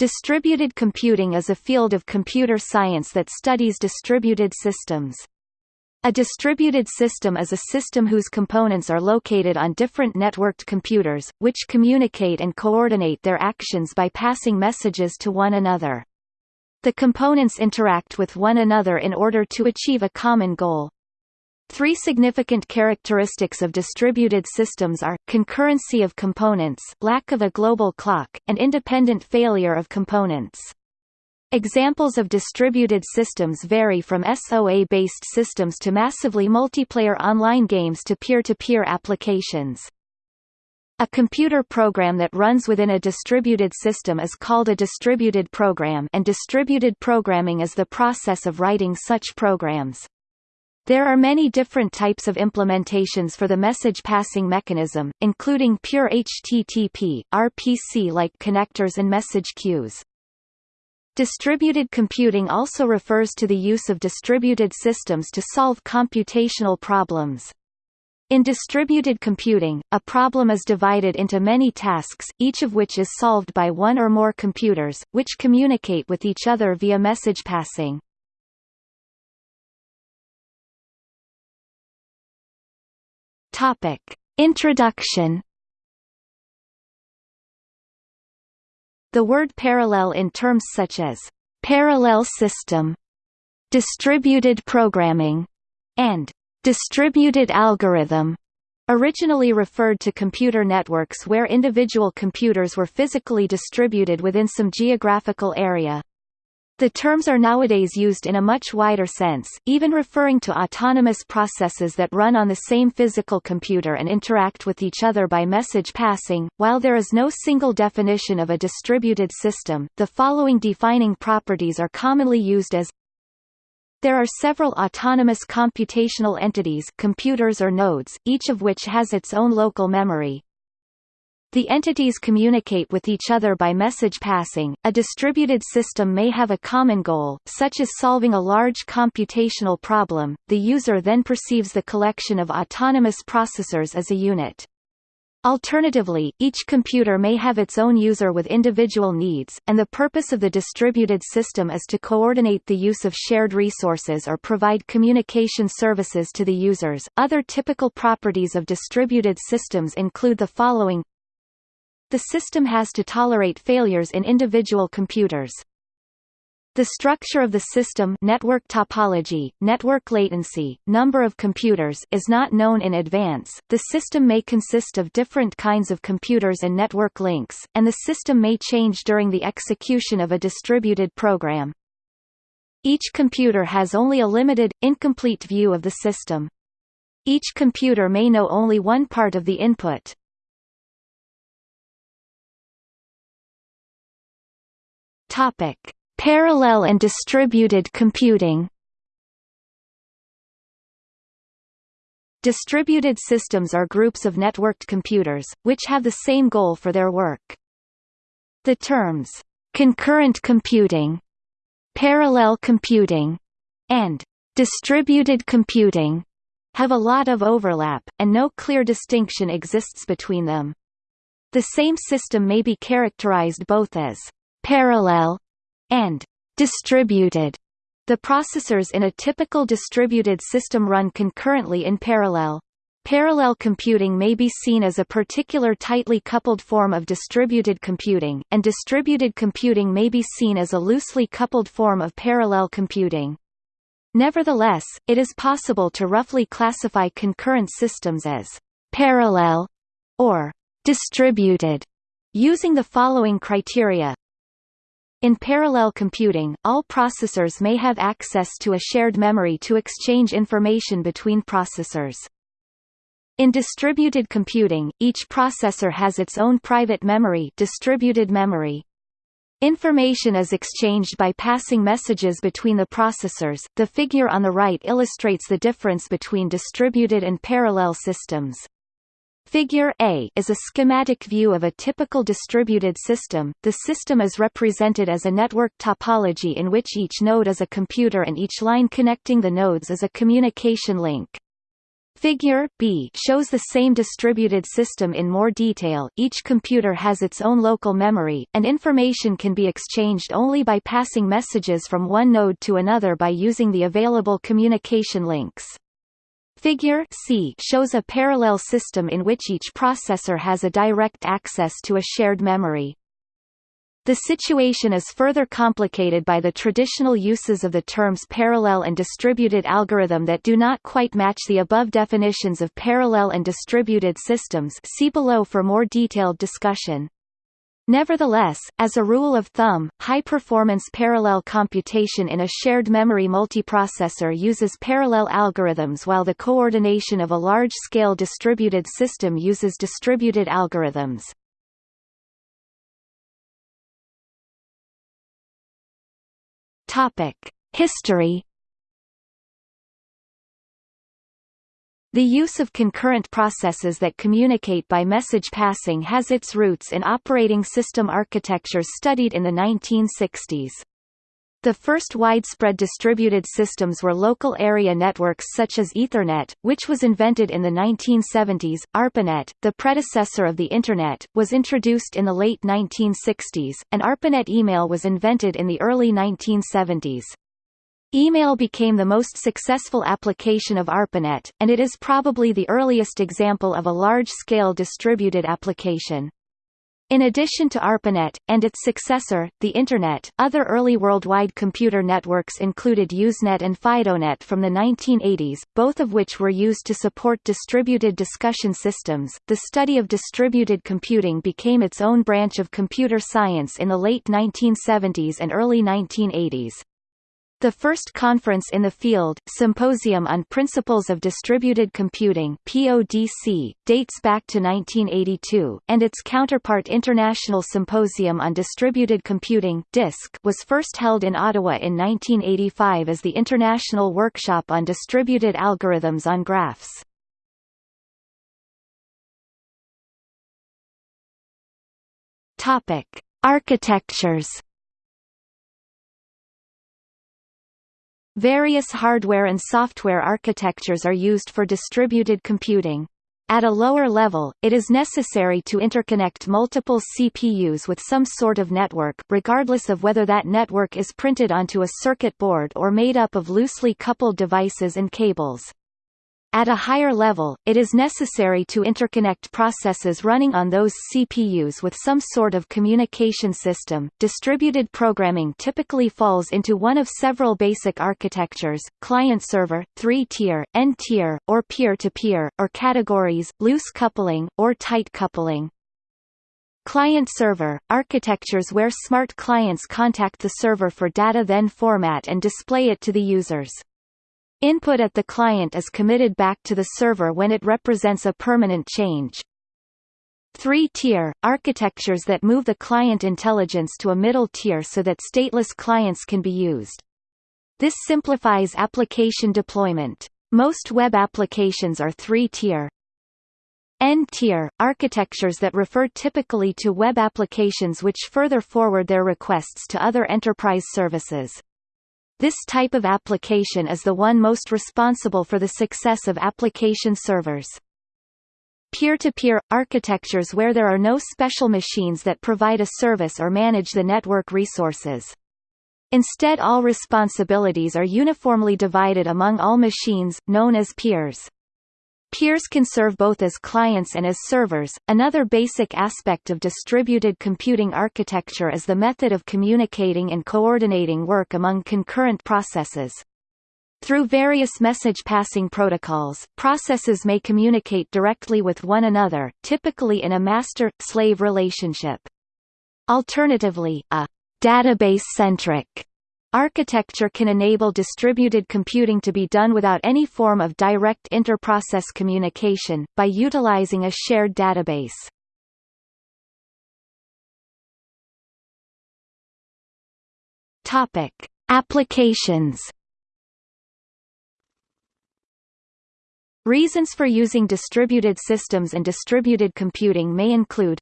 Distributed computing is a field of computer science that studies distributed systems. A distributed system is a system whose components are located on different networked computers, which communicate and coordinate their actions by passing messages to one another. The components interact with one another in order to achieve a common goal. Three significant characteristics of distributed systems are, concurrency of components lack of a global clock, and independent failure of components. Examples of distributed systems vary from SOA-based systems to massively multiplayer online games to peer-to-peer -peer applications. A computer program that runs within a distributed system is called a distributed program and distributed programming is the process of writing such programs. There are many different types of implementations for the message passing mechanism, including pure HTTP, RPC-like connectors and message queues. Distributed computing also refers to the use of distributed systems to solve computational problems. In distributed computing, a problem is divided into many tasks, each of which is solved by one or more computers, which communicate with each other via message passing. Topic. Introduction The word parallel in terms such as parallel system, distributed programming, and distributed algorithm originally referred to computer networks where individual computers were physically distributed within some geographical area. The terms are nowadays used in a much wider sense, even referring to autonomous processes that run on the same physical computer and interact with each other by message passing. While there is no single definition of a distributed system, the following defining properties are commonly used as there are several autonomous computational entities computers or nodes, each of which has its own local memory, the entities communicate with each other by message passing. A distributed system may have a common goal, such as solving a large computational problem. The user then perceives the collection of autonomous processors as a unit. Alternatively, each computer may have its own user with individual needs, and the purpose of the distributed system is to coordinate the use of shared resources or provide communication services to the users. Other typical properties of distributed systems include the following the system has to tolerate failures in individual computers. The structure of the system network topology, network latency, number of computers is not known in advance. The system may consist of different kinds of computers and network links, and the system may change during the execution of a distributed program. Each computer has only a limited, incomplete view of the system. Each computer may know only one part of the input, Topic: Parallel and distributed computing. Distributed systems are groups of networked computers, which have the same goal for their work. The terms, concurrent computing, parallel computing, and distributed computing have a lot of overlap, and no clear distinction exists between them. The same system may be characterized both as parallel, and distributed. The processors in a typical distributed system run concurrently in parallel. Parallel computing may be seen as a particular tightly coupled form of distributed computing, and distributed computing may be seen as a loosely coupled form of parallel computing. Nevertheless, it is possible to roughly classify concurrent systems as parallel or distributed using the following criteria in parallel computing, all processors may have access to a shared memory to exchange information between processors. In distributed computing, each processor has its own private memory, distributed memory. Information is exchanged by passing messages between the processors. The figure on the right illustrates the difference between distributed and parallel systems. Figure A is a schematic view of a typical distributed system. The system is represented as a network topology in which each node is a computer and each line connecting the nodes is a communication link. Figure B shows the same distributed system in more detail. Each computer has its own local memory, and information can be exchanged only by passing messages from one node to another by using the available communication links. Figure C shows a parallel system in which each processor has a direct access to a shared memory. The situation is further complicated by the traditional uses of the terms parallel and distributed algorithm that do not quite match the above definitions of parallel and distributed systems see below for more detailed discussion. Nevertheless, as a rule of thumb, high-performance parallel computation in a shared memory multiprocessor uses parallel algorithms while the coordination of a large-scale distributed system uses distributed algorithms. History. The use of concurrent processes that communicate by message passing has its roots in operating system architectures studied in the 1960s. The first widespread distributed systems were local area networks such as Ethernet, which was invented in the 1970s. ARPANET, the predecessor of the Internet, was introduced in the late 1960s, and ARPANET email was invented in the early 1970s. Email became the most successful application of ARPANET, and it is probably the earliest example of a large-scale distributed application. In addition to ARPANET, and its successor, the Internet, other early worldwide computer networks included Usenet and FidoNet from the 1980s, both of which were used to support distributed discussion systems. The study of distributed computing became its own branch of computer science in the late 1970s and early 1980s. The first conference in the field, Symposium on Principles of Distributed Computing PODC, dates back to 1982, and its counterpart International Symposium on Distributed Computing DISC was first held in Ottawa in 1985 as the International Workshop on Distributed Algorithms on Graphs. Topic: Architectures Various hardware and software architectures are used for distributed computing. At a lower level, it is necessary to interconnect multiple CPUs with some sort of network, regardless of whether that network is printed onto a circuit board or made up of loosely coupled devices and cables. At a higher level, it is necessary to interconnect processes running on those CPUs with some sort of communication system. Distributed programming typically falls into one of several basic architectures: client-server, three-tier, n-tier, or peer-to-peer, or categories, loose coupling, or tight coupling. Client-server, architectures where smart clients contact the server for data then format and display it to the users. Input at the client is committed back to the server when it represents a permanent change. Three-tier, architectures that move the client intelligence to a middle tier so that stateless clients can be used. This simplifies application deployment. Most web applications are three-tier. N-tier, architectures that refer typically to web applications which further forward their requests to other enterprise services. This type of application is the one most responsible for the success of application servers. Peer-to-peer -peer, architectures where there are no special machines that provide a service or manage the network resources. Instead all responsibilities are uniformly divided among all machines, known as peers. Peers can serve both as clients and as servers. Another basic aspect of distributed computing architecture is the method of communicating and coordinating work among concurrent processes. Through various message passing protocols, processes may communicate directly with one another, typically in a master-slave relationship. Alternatively, a database-centric Architecture can enable distributed computing to be done without any form of direct inter-process communication, by utilizing a shared database. Topic: Applications. Reasons for using distributed systems and distributed computing may include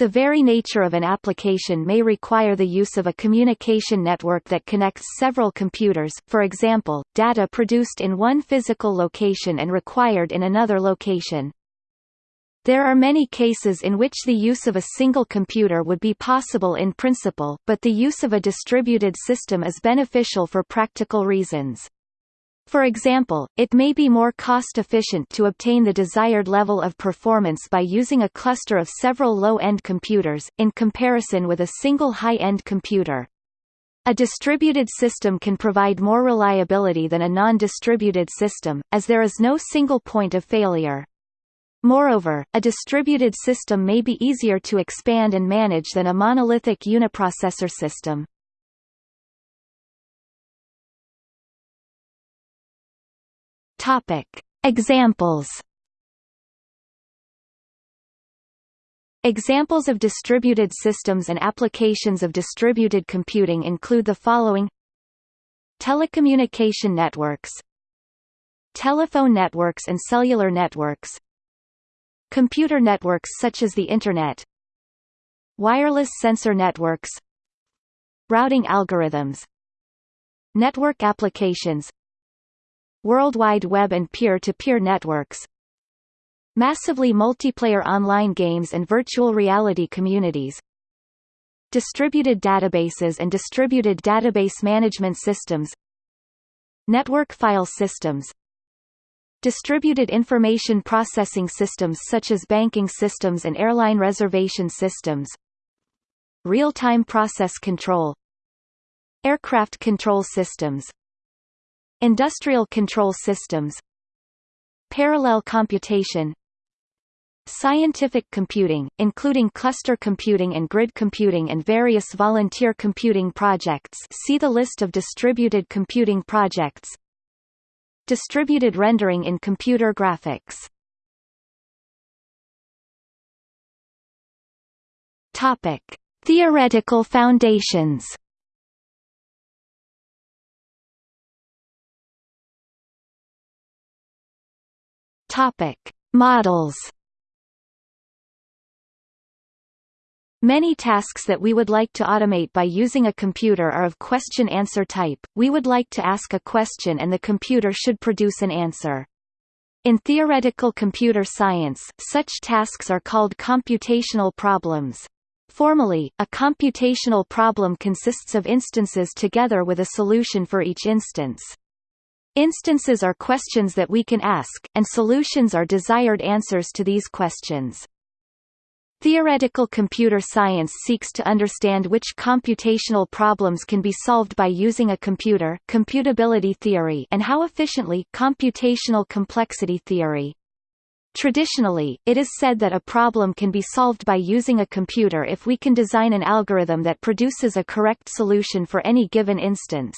The very nature of an application may require the use of a communication network that connects several computers for example, data produced in one physical location and required in another location. There are many cases in which the use of a single computer would be possible in principle, but the use of a distributed system is beneficial for practical reasons. For example, it may be more cost-efficient to obtain the desired level of performance by using a cluster of several low-end computers, in comparison with a single high-end computer. A distributed system can provide more reliability than a non-distributed system, as there is no single point of failure. Moreover, a distributed system may be easier to expand and manage than a monolithic uniprocessor system. Topic. Examples. Examples of distributed systems and applications of distributed computing include the following. Telecommunication networks. Telephone networks and cellular networks. Computer networks such as the Internet. Wireless sensor networks. Routing algorithms. Network applications World Wide Web and peer-to-peer -peer networks. Massively multiplayer online games and virtual reality communities. Distributed databases and distributed database management systems. Network file systems. Distributed information processing systems such as banking systems and airline reservation systems. Real-time process control. Aircraft control systems Industrial control systems Parallel computation Scientific computing, including cluster computing and grid computing and various volunteer computing projects. See the list of distributed computing projects. Distributed rendering in computer graphics. Topic. Theoretical foundations Topic: Models. Many tasks that we would like to automate by using a computer are of question-answer type. We would like to ask a question and the computer should produce an answer. In theoretical computer science, such tasks are called computational problems. Formally, a computational problem consists of instances together with a solution for each instance. Instances are questions that we can ask, and solutions are desired answers to these questions. Theoretical computer science seeks to understand which computational problems can be solved by using a computer computability theory and how efficiently computational complexity theory. Traditionally, it is said that a problem can be solved by using a computer if we can design an algorithm that produces a correct solution for any given instance.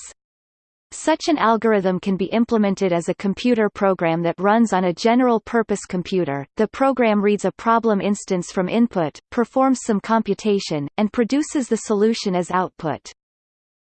Such an algorithm can be implemented as a computer program that runs on a general-purpose computer. The program reads a problem instance from input, performs some computation, and produces the solution as output.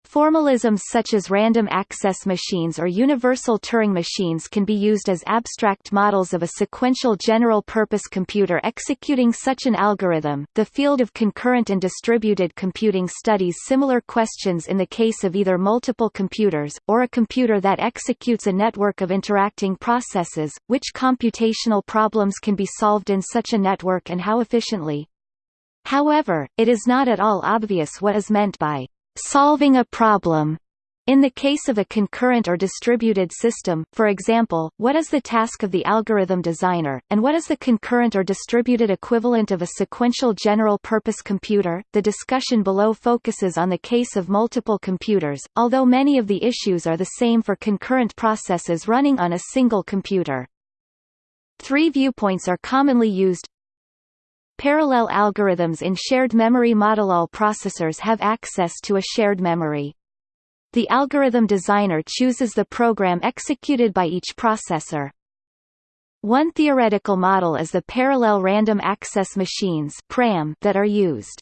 Formalisms such as random access machines or universal Turing machines can be used as abstract models of a sequential general-purpose computer executing such an algorithm. The field of concurrent and distributed computing studies similar questions in the case of either multiple computers, or a computer that executes a network of interacting processes, which computational problems can be solved in such a network and how efficiently. However, it is not at all obvious what is meant by solving a problem. In the case of a concurrent or distributed system, for example, what is the task of the algorithm designer, and what is the concurrent or distributed equivalent of a sequential general-purpose computer? The discussion below focuses on the case of multiple computers, although many of the issues are the same for concurrent processes running on a single computer. Three viewpoints are commonly used Parallel algorithms in shared memory model all processors have access to a shared memory. The algorithm designer chooses the program executed by each processor. One theoretical model is the parallel random access machines (PRAM) that are used.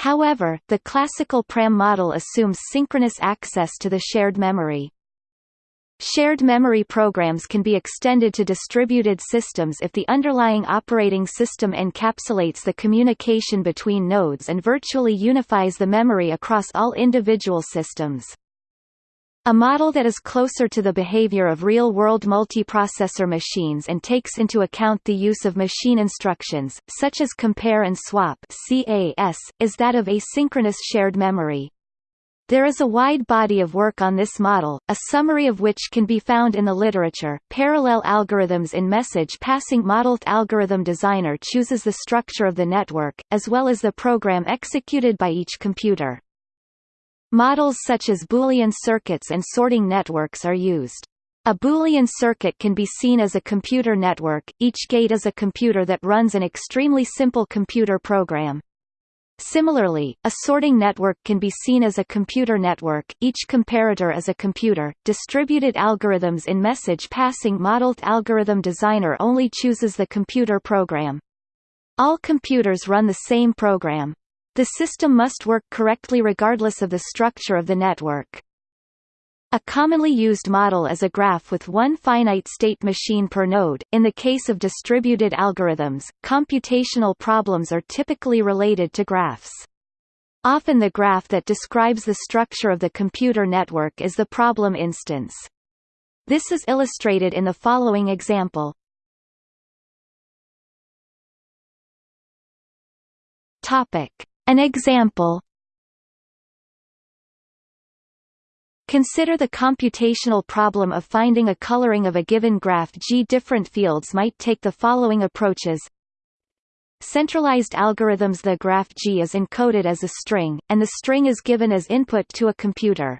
However, the classical PRAM model assumes synchronous access to the shared memory. Shared memory programs can be extended to distributed systems if the underlying operating system encapsulates the communication between nodes and virtually unifies the memory across all individual systems. A model that is closer to the behavior of real-world multiprocessor machines and takes into account the use of machine instructions, such as compare and swap CAS, is that of asynchronous shared memory. There is a wide body of work on this model, a summary of which can be found in the literature. Parallel algorithms in message passing Modeled algorithm designer chooses the structure of the network, as well as the program executed by each computer. Models such as Boolean circuits and sorting networks are used. A Boolean circuit can be seen as a computer network, each gate is a computer that runs an extremely simple computer program. Similarly, a sorting network can be seen as a computer network, each comparator is a computer. Distributed algorithms in message passing modeled algorithm designer only chooses the computer program. All computers run the same program. The system must work correctly regardless of the structure of the network. A commonly used model is a graph with one finite state machine per node. In the case of distributed algorithms, computational problems are typically related to graphs. Often the graph that describes the structure of the computer network is the problem instance. This is illustrated in the following example. Topic: an example Consider the computational problem of finding a coloring of a given graph G. Different fields might take the following approaches. Centralized algorithms The graph G is encoded as a string, and the string is given as input to a computer.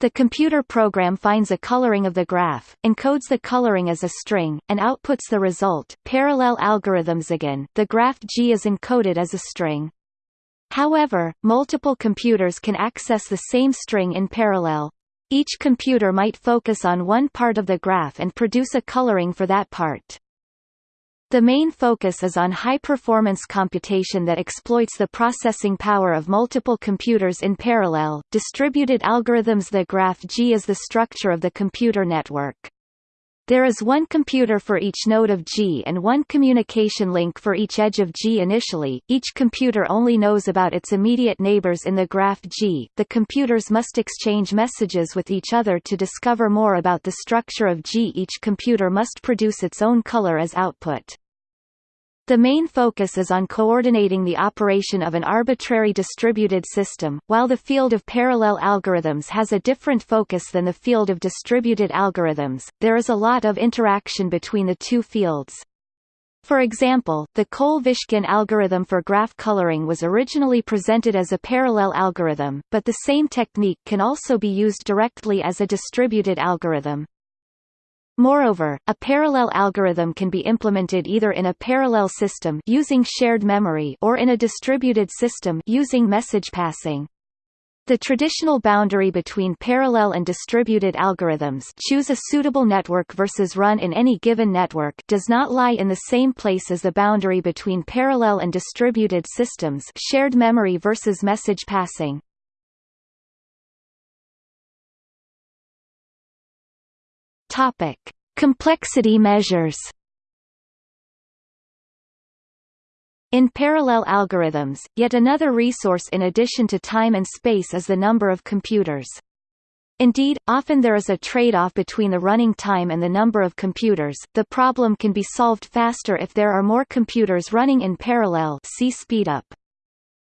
The computer program finds a coloring of the graph, encodes the coloring as a string, and outputs the result. Parallel algorithms Again, the graph G is encoded as a string. However, multiple computers can access the same string in parallel. Each computer might focus on one part of the graph and produce a coloring for that part. The main focus is on high-performance computation that exploits the processing power of multiple computers in parallel. Distributed algorithms The graph G is the structure of the computer network. There is one computer for each node of G and one communication link for each edge of G initially. Each computer only knows about its immediate neighbors in the graph G. The computers must exchange messages with each other to discover more about the structure of G. Each computer must produce its own color as output. The main focus is on coordinating the operation of an arbitrary distributed system, while the field of parallel algorithms has a different focus than the field of distributed algorithms. There is a lot of interaction between the two fields. For example, the Cole-Vishkin algorithm for graph coloring was originally presented as a parallel algorithm, but the same technique can also be used directly as a distributed algorithm. Moreover, a parallel algorithm can be implemented either in a parallel system using shared memory or in a distributed system using message passing. The traditional boundary between parallel and distributed algorithms choose a suitable network versus run in any given network does not lie in the same place as the boundary between parallel and distributed systems shared memory versus message passing. Topic: Complexity measures. In parallel algorithms, yet another resource in addition to time and space is the number of computers. Indeed, often there is a trade-off between the running time and the number of computers. The problem can be solved faster if there are more computers running in parallel. See speedup.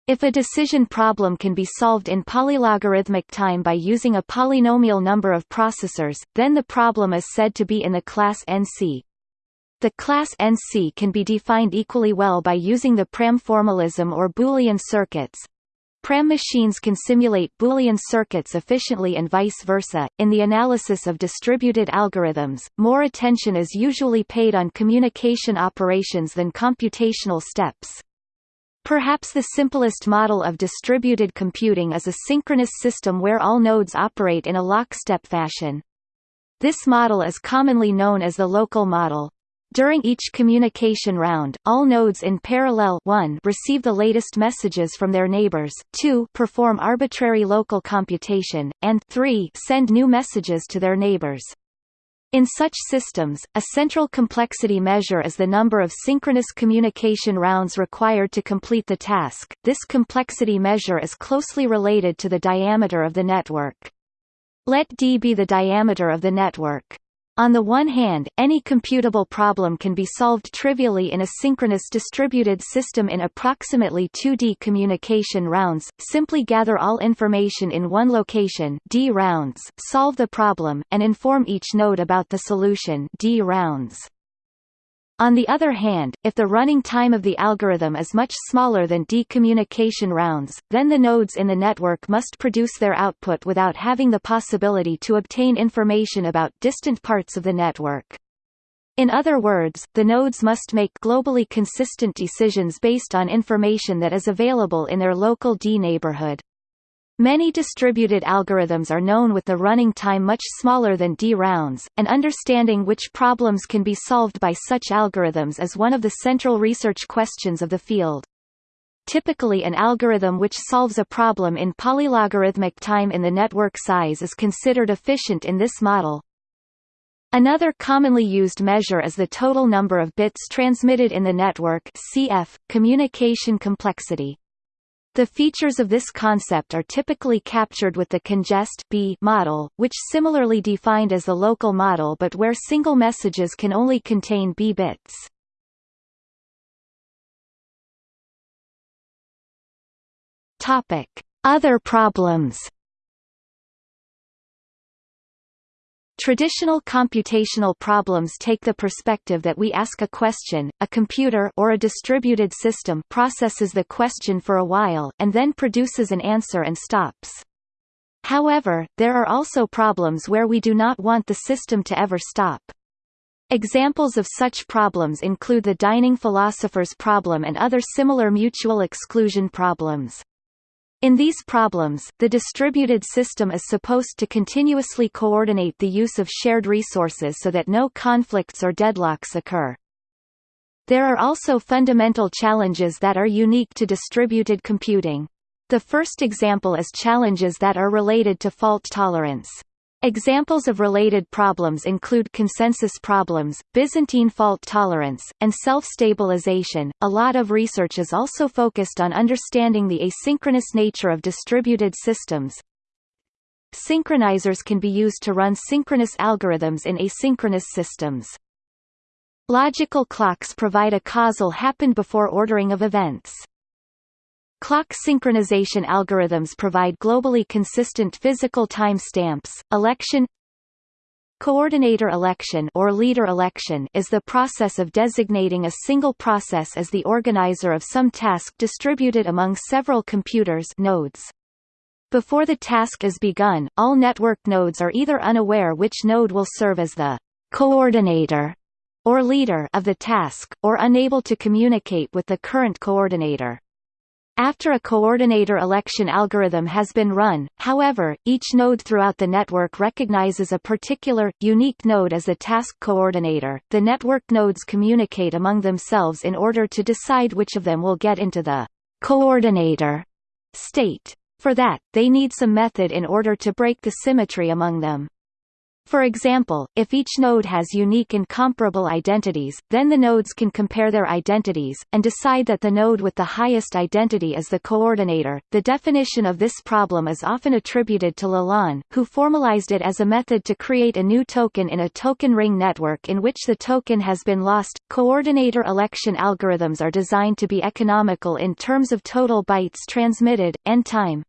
If a decision problem can be solved in polylogarithmic time by using a polynomial number of processors, then the problem is said to be in the class NC. The class NC can be defined equally well by using the PRAM formalism or Boolean circuits. PRAM machines can simulate Boolean circuits efficiently and vice versa. In the analysis of distributed algorithms, more attention is usually paid on communication operations than computational steps. Perhaps the simplest model of distributed computing is a synchronous system where all nodes operate in a lockstep fashion. This model is commonly known as the local model. During each communication round, all nodes in parallel 1 receive the latest messages from their neighbors, 2 perform arbitrary local computation, and 3 send new messages to their neighbors. In such systems, a central complexity measure is the number of synchronous communication rounds required to complete the task. This complexity measure is closely related to the diameter of the network. Let d be the diameter of the network. On the one hand, any computable problem can be solved trivially in a synchronous distributed system in approximately 2D communication rounds, simply gather all information in one location D rounds, solve the problem, and inform each node about the solution D rounds. On the other hand, if the running time of the algorithm is much smaller than D communication rounds, then the nodes in the network must produce their output without having the possibility to obtain information about distant parts of the network. In other words, the nodes must make globally consistent decisions based on information that is available in their local D neighborhood. Many distributed algorithms are known with the running time much smaller than D rounds, and understanding which problems can be solved by such algorithms is one of the central research questions of the field. Typically an algorithm which solves a problem in polylogarithmic time in the network size is considered efficient in this model. Another commonly used measure is the total number of bits transmitted in the network CF, communication complexity. The features of this concept are typically captured with the congest B model, which similarly defined as the local model but where single messages can only contain B bits. Topic: Other problems. Traditional computational problems take the perspective that we ask a question, a computer or a distributed system processes the question for a while, and then produces an answer and stops. However, there are also problems where we do not want the system to ever stop. Examples of such problems include the dining philosopher's problem and other similar mutual exclusion problems. In these problems, the distributed system is supposed to continuously coordinate the use of shared resources so that no conflicts or deadlocks occur. There are also fundamental challenges that are unique to distributed computing. The first example is challenges that are related to fault tolerance. Examples of related problems include consensus problems, Byzantine fault tolerance, and self-stabilization. A lot of research is also focused on understanding the asynchronous nature of distributed systems. Synchronizers can be used to run synchronous algorithms in asynchronous systems. Logical clocks provide a causal happened before ordering of events. Clock synchronization algorithms provide globally consistent physical time stamps. Election Coordinator election or leader election is the process of designating a single process as the organizer of some task distributed among several computers nodes. Before the task is begun, all network nodes are either unaware which node will serve as the coordinator or leader of the task, or unable to communicate with the current coordinator. After a coordinator election algorithm has been run, however, each node throughout the network recognizes a particular, unique node as a task coordinator. The network nodes communicate among themselves in order to decide which of them will get into the coordinator state. For that, they need some method in order to break the symmetry among them. For example, if each node has unique and comparable identities, then the nodes can compare their identities, and decide that the node with the highest identity is the coordinator. The definition of this problem is often attributed to LeLann, who formalized it as a method to create a new token in a token ring network in which the token has been lost. Coordinator election algorithms are designed to be economical in terms of total bytes transmitted, and time.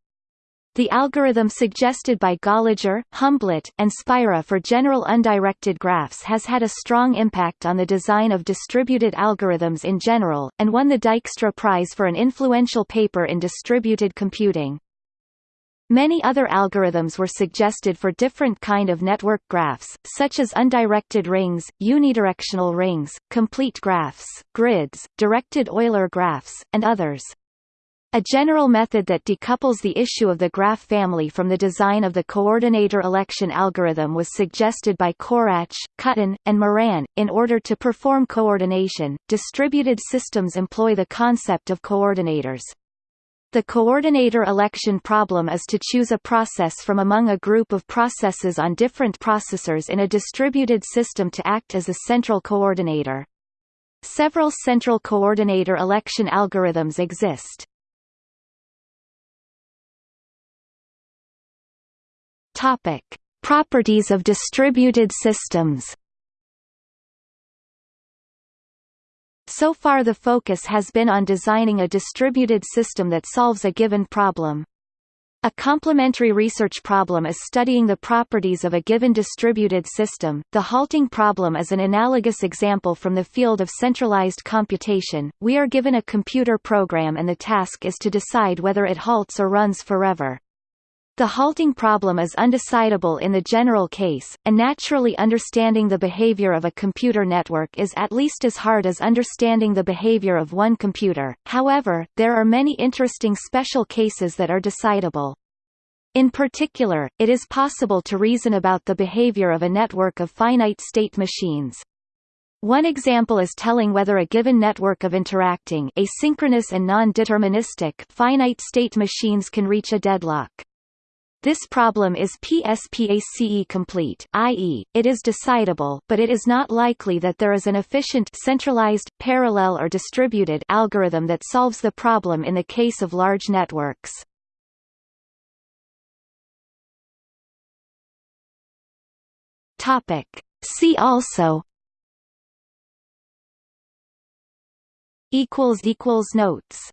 The algorithm suggested by Gallager, Humblet, and Spira for general undirected graphs has had a strong impact on the design of distributed algorithms in general, and won the Dijkstra Prize for an influential paper in distributed computing. Many other algorithms were suggested for different kind of network graphs, such as undirected rings, unidirectional rings, complete graphs, grids, directed Euler graphs, and others. A general method that decouples the issue of the graph family from the design of the coordinator election algorithm was suggested by Korach, Kutten, and Moran. In order to perform coordination, distributed systems employ the concept of coordinators. The coordinator election problem is to choose a process from among a group of processes on different processors in a distributed system to act as a central coordinator. Several central coordinator election algorithms exist. Topic: Properties of distributed systems. So far the focus has been on designing a distributed system that solves a given problem. A complementary research problem is studying the properties of a given distributed system. The halting problem is an analogous example from the field of centralized computation. We are given a computer program and the task is to decide whether it halts or runs forever. The halting problem is undecidable in the general case, and naturally understanding the behavior of a computer network is at least as hard as understanding the behavior of one computer, however, there are many interesting special cases that are decidable. In particular, it is possible to reason about the behavior of a network of finite-state machines. One example is telling whether a given network of interacting asynchronous and non-deterministic finite-state machines can reach a deadlock. This problem is PSPACE complete i.e., it is decidable but it is not likely that there is an efficient centralized, parallel or distributed algorithm that solves the problem in the case of large networks. Topic: See also equals equals Notes